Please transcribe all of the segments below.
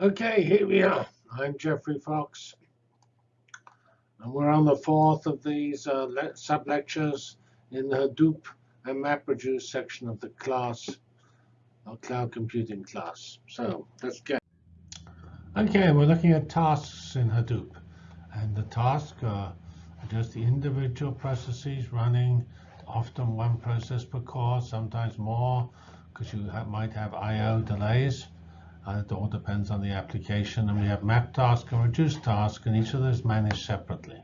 Okay, here we are. I'm Geoffrey Fox, and we're on the fourth of these uh, sub-lectures in the Hadoop and MapReduce section of the class, our cloud computing class. So let's get. Okay, we're looking at tasks in Hadoop, and the task uh, are just the individual processes running, often one process per core, sometimes more, because you might have I/O delays. Uh, it all depends on the application. And we have map task and reduce task, and each of those managed separately.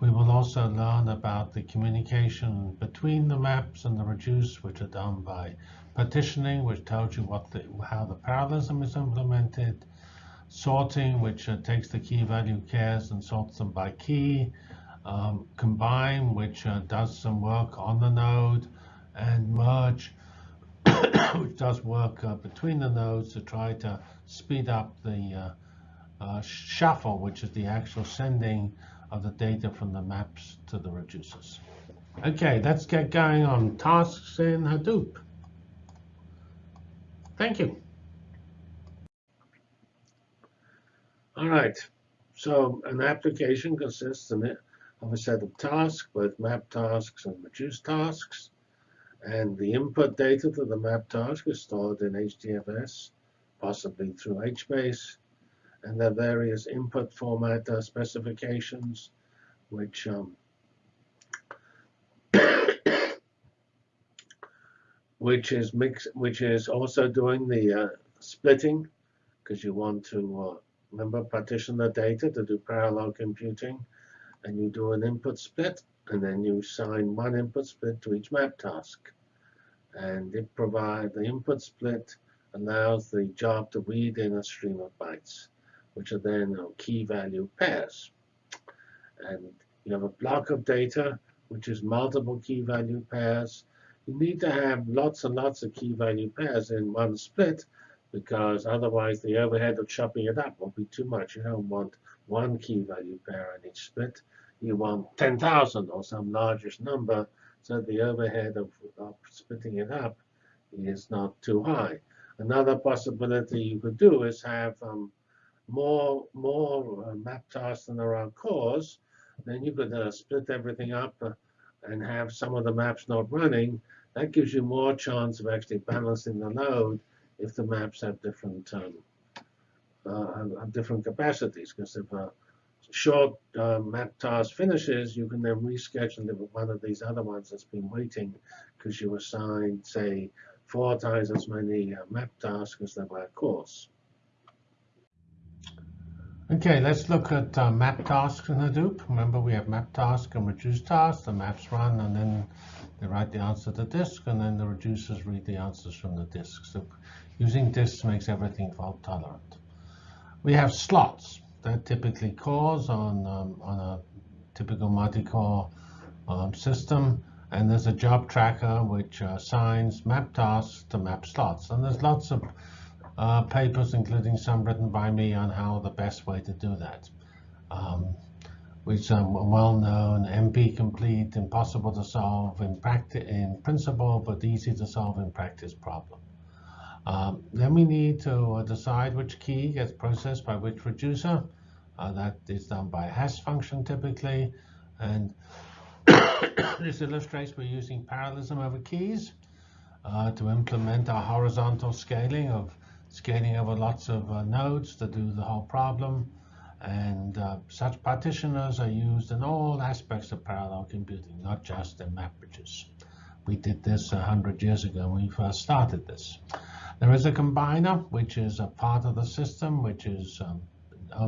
We will also learn about the communication between the maps and the reduce, which are done by partitioning, which tells you what the, how the parallelism is implemented, sorting, which uh, takes the key value pairs and sorts them by key, um, combine, which uh, does some work on the node, and merge, which does work uh, between the nodes to try to speed up the uh, uh, shuffle, which is the actual sending of the data from the maps to the reducers. Okay, let's get going on tasks in Hadoop. Thank you. All right, so an application consists of a set of tasks, both map tasks and reduce tasks. And the input data to the map task is stored in HDFS, possibly through HBase. And there are various input format uh, specifications, which um, which is mix, which is also doing the uh, splitting, because you want to uh, remember partition the data to do parallel computing, and you do an input split and then you assign one input split to each map task. And it provides the input split allows the job to read in a stream of bytes, which are then key value pairs. And you have a block of data, which is multiple key value pairs. You need to have lots and lots of key value pairs in one split, because otherwise the overhead of chopping it up will be too much. You don't want one key value pair in each split you want 10,000 or some largest number, so the overhead of, of, splitting it up is not too high. Another possibility you could do is have um, more more uh, map tasks than there are cores. Then you could uh, split everything up uh, and have some of the maps not running. That gives you more chance of actually balancing the load if the maps have different um, uh, different capacities. Because if a short uh, map task finishes, you can then reschedule one of these other ones that's been waiting because you assigned, say, four times as many uh, map tasks as there were cores. Okay, let's look at uh, map tasks in Hadoop. Remember, we have map task and reduce task. The maps run, and then they write the answer to disk, and then the reducers read the answers from the disk. So using disks makes everything fault tolerant. We have slots that typically cores on, um, on a typical multi-core um, system. And there's a job tracker which uh, assigns map tasks to map slots. And there's lots of uh, papers, including some written by me, on how the best way to do that. Um, which are well-known, NP complete, impossible to solve in, in principle, but easy to solve in practice problem. Um, then we need to uh, decide which key gets processed by which reducer. Uh, that is done by a hash function typically. And this illustrates we're using parallelism over keys uh, to implement our horizontal scaling of scaling over lots of uh, nodes to do the whole problem. And uh, such partitioners are used in all aspects of parallel computing, not just in MapReduce. We did this 100 years ago when we first started this. There is a combiner, which is a part of the system, which is um,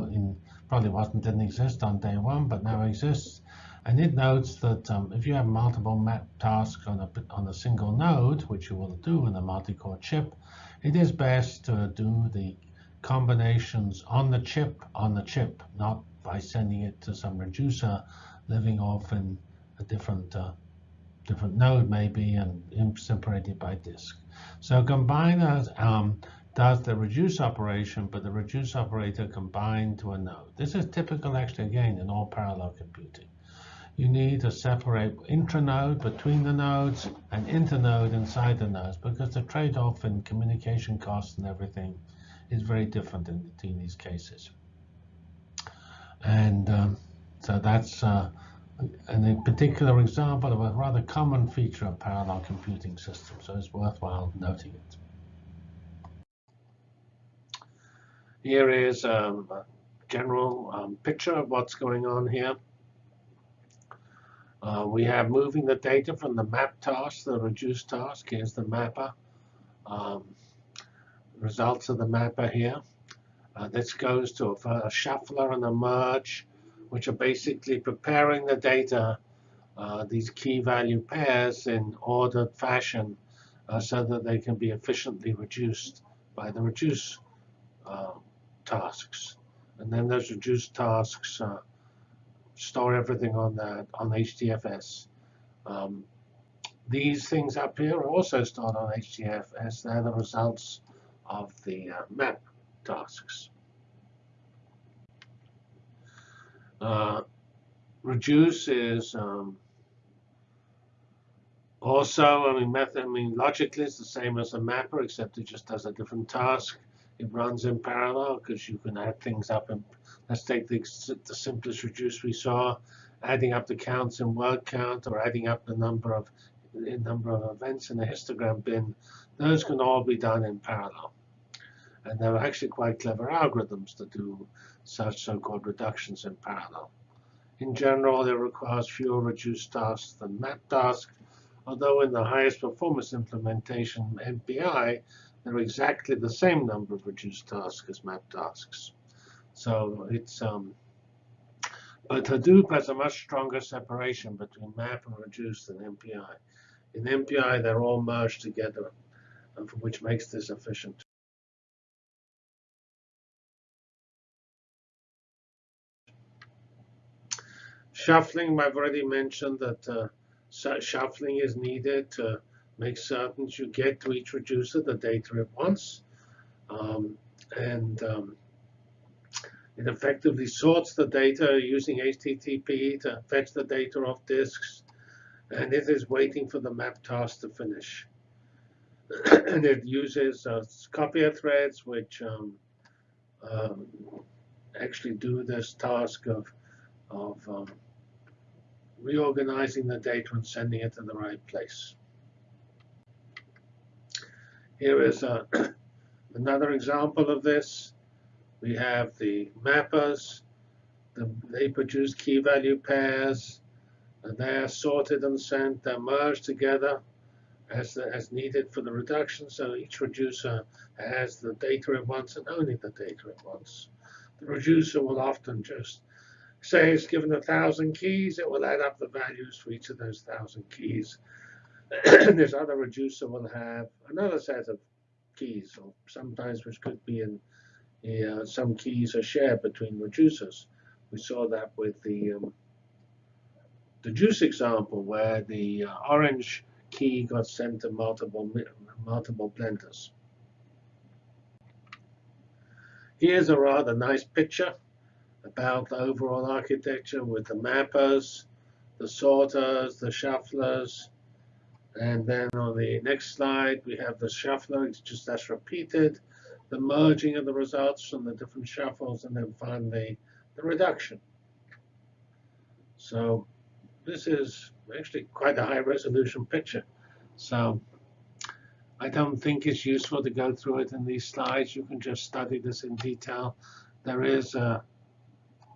in, probably wasn't didn't exist on day one, but now exists. And it notes that um, if you have multiple map tasks on a, on a single node, which you will do in a multi-core chip, it is best to do the combinations on the chip on the chip, not by sending it to some reducer living off in a different uh, different node maybe and separated by disk. So combiners um, does the reduce operation, but the reduce operator combined to a node. This is typical actually again in all parallel computing. You need to separate intranode between the nodes and internode inside the nodes because the trade-off in communication costs and everything is very different in between these cases. And um, so that's uh, a particular example of a rather common feature of parallel computing systems, so it's worthwhile noting it. Here is um, a general um, picture of what's going on here. Uh, we have moving the data from the map task to the reduce task. Here's the mapper. Um, results of the mapper here. Uh, this goes to a, a, shuffler and a merge, which are basically preparing the data, uh, these key value pairs in ordered fashion uh, so that they can be efficiently reduced by the reduce uh, tasks. And then those reduced tasks uh, store everything on that on HDFS. Um, these things up here are also stored on HDFS. They're the results of the uh, map tasks. Uh, reduce is um, also, I mean, method, I mean, logically it's the same as a mapper, except it just does a different task. It runs in parallel because you can add things up. And let's take the, the simplest reduce we saw, adding up the counts in word count or adding up the number of the number of events in a histogram bin. Those can all be done in parallel. And there are actually quite clever algorithms to do such so-called reductions in parallel. In general, it requires fewer reduced tasks than map tasks, although in the highest performance implementation, MPI, there are exactly the same number of reduced tasks as map tasks. So it's um, but Hadoop has a much stronger separation between map and reduced than MPI. In MPI, they're all merged together, which makes this efficient. Shuffling, I've already mentioned that uh, shuffling is needed to make certain you get to each reducer the data at once. Um, and um, it effectively sorts the data using HTTP to fetch the data off disks. And it is waiting for the map task to finish. and it uses uh, copier threads, which um, um, actually do this task of, of um, reorganizing the data and sending it to the right place. Here is uh, a, another example of this. We have the mappers. The, they produce key value pairs. And they are sorted and sent. They're merged together as, as needed for the reduction. So each reducer has the data it wants and only the data it wants. The reducer will often just say it's given a thousand keys. It will add up the values for each of those thousand keys And this other reducer will have another set of keys, or sometimes which could be in uh, some keys are shared between reducers. We saw that with the um, the juice example, where the uh, orange key got sent to multiple multiple blenders. Here's a rather nice picture about the overall architecture with the mappers, the sorters, the shufflers, and then on the next slide, we have the shuffler. It's just as repeated, the merging of the results from the different shuffles, and then finally the reduction. So this is actually quite a high resolution picture. So I don't think it's useful to go through it in these slides. You can just study this in detail. There is a,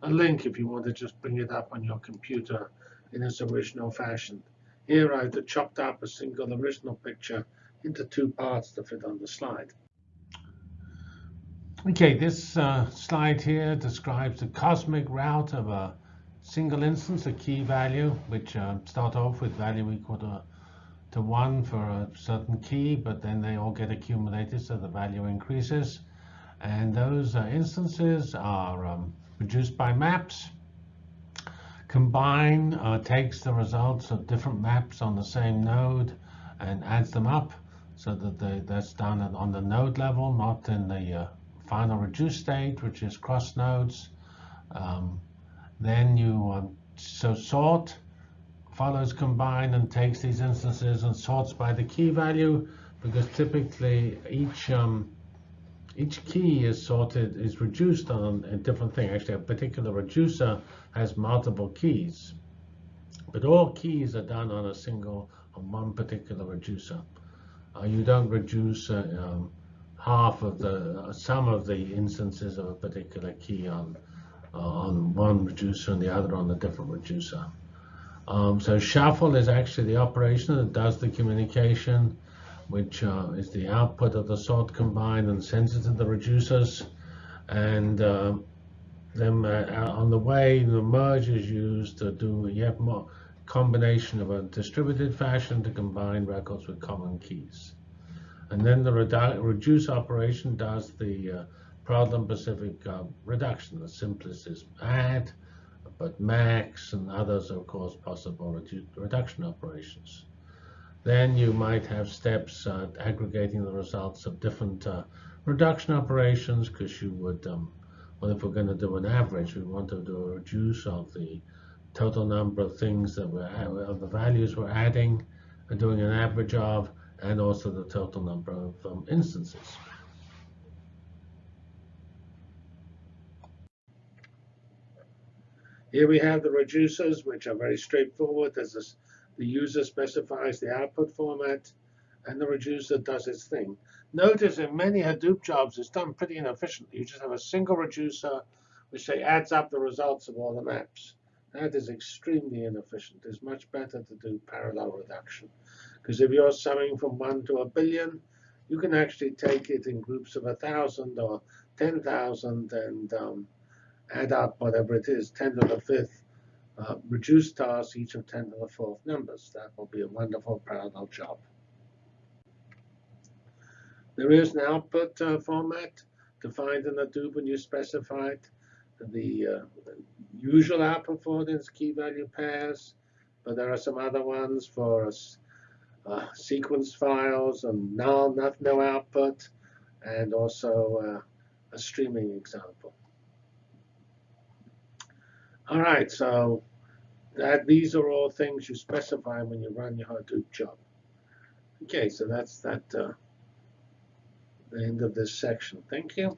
a link if you want to just bring it up on your computer in its original fashion. Here I've chopped up a single original picture into two parts to fit on the slide. Okay, this uh, slide here describes the cosmic route of a single instance, a key value, which uh, start off with value equal to, to 1 for a certain key, but then they all get accumulated, so the value increases. And those uh, instances are um, produced by maps Combine uh, takes the results of different maps on the same node and adds them up so that they, that's done on the node level, not in the uh, final reduce state, which is cross nodes. Um, then you um, so sort follows combine and takes these instances and sorts by the key value because typically each um, each key is sorted, is reduced on a different thing. Actually, a particular reducer has multiple keys, but all keys are done on a single, on one particular reducer. Uh, you don't reduce uh, um, half of the, uh, some of the instances of a particular key on, uh, on one reducer and the other on a different reducer. Um, so shuffle is actually the operation that does the communication which uh, is the output of the sort combined and sends it to the reducers. And uh, then uh, on the way, the merge is used to do, have more combination of a distributed fashion to combine records with common keys. And then the redu reduce operation does the uh, problem-specific uh, reduction. The simplest is add, but max and others are, of course, possible redu reduction operations. Then you might have steps uh, aggregating the results of different uh, reduction operations because you would, um, well, if we're going to do an average, we want to do a reduce of the total number of things that we're, of the values we're adding and doing an average of, and also the total number of um, instances. Here we have the reducers, which are very straightforward. There's this the user specifies the output format, and the reducer does its thing. Notice in many Hadoop jobs, it's done pretty inefficiently. You just have a single reducer, which say adds up the results of all the maps. That is extremely inefficient. It's much better to do parallel reduction. Because if you're summing from 1 to a billion, you can actually take it in groups of 1,000 or 10,000 and um, add up whatever it is, 10 to the fifth, uh, reduce tasks each of 10 to the fourth numbers. That will be a wonderful parallel job. There is an output uh, format defined in the Hadoop when you specified the, uh, usual output for is key value pairs, but there are some other ones for uh, sequence files and null, not, no output, and also uh, a streaming example. All right, so that these are all things you specify when you run your Hadoop job. Okay, so that's that uh, the end of this section. Thank you.